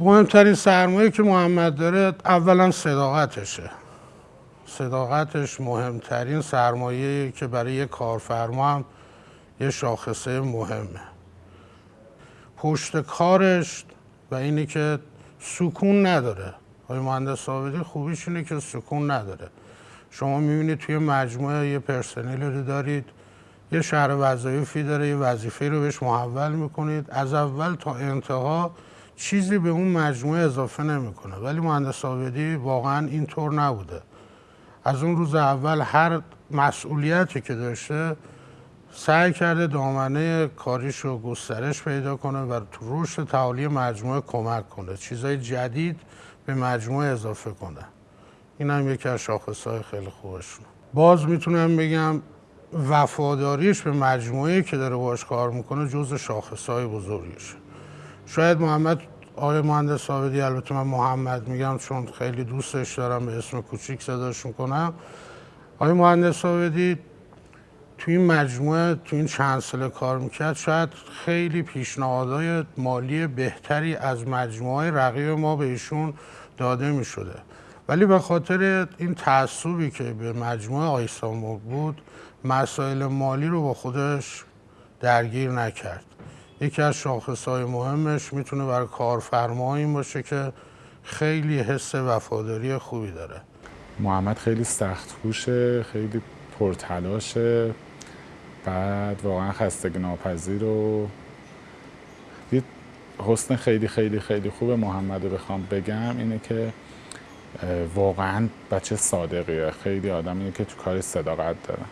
مهمترین سرمایه که محمد داره اولا صداقتشه. صداقتش مهمترین سرمایه که برای یک کارفرما هم یه شاخصه مهمه. پشت کارش و اینی که سکون نداره. آقای مهندس ثابتی خوبیش اینه که سکون نداره. شما می‌بینید توی مجموعه یه پرسنلی رو دارید یه شهر وظایفی داره یه وظیفه رو بهش محول می‌کنید. از اول تا انتها چیزی به اون مجموعه اضافه نمی‌کنه. ولی مهندس ثابتی واقعا اینطور نبوده. از اون روز اول هر مسئولیتی که داشته سعی کرده دامنه کاریش رو گسترش پیدا کنه و تو رشد تعالی مجموعه کمک کنه. چیزای جدید به مجموعه اضافه کنه. این هم یکی از شاخصهای خیلی خوبشون. باز می‌تونم بگم وفاداریش به مجموعه که داره باش کار می‌کنه جز شاخصهای بزرگیشه شاید محمد آقای مهندس ثابتی البته من محمد میگم چون خیلی دوستش دارم به اسم کوچیک صداش می‌کنم. آقای مهندس ثابتی توی این مجموعه توی این چند سال کار می‌کرد شاید خیلی پیشنهادهای مالی بهتری از مجموعه رقیب ما به ایشون داده می‌شده. ولی به خاطر این تعصبی که به مجموعه آیسامو بود مسائل مالی رو با خودش درگیر نکرد. یکی از شاخص های مهمش می‌تونه برای کارفرما این باشه که خیلی حس وفاداری خوبی داره. محمد خیلی سخت کوشه خیلی پرتلاشه. بعد واقعا خستگی ناپذیر و یه حسن خیلی خیلی خیلی خوب محمد رو بخوام بگم اینه که واقعا بچه صادقیه. خیلی آدمیه که تو کار صداقت داره.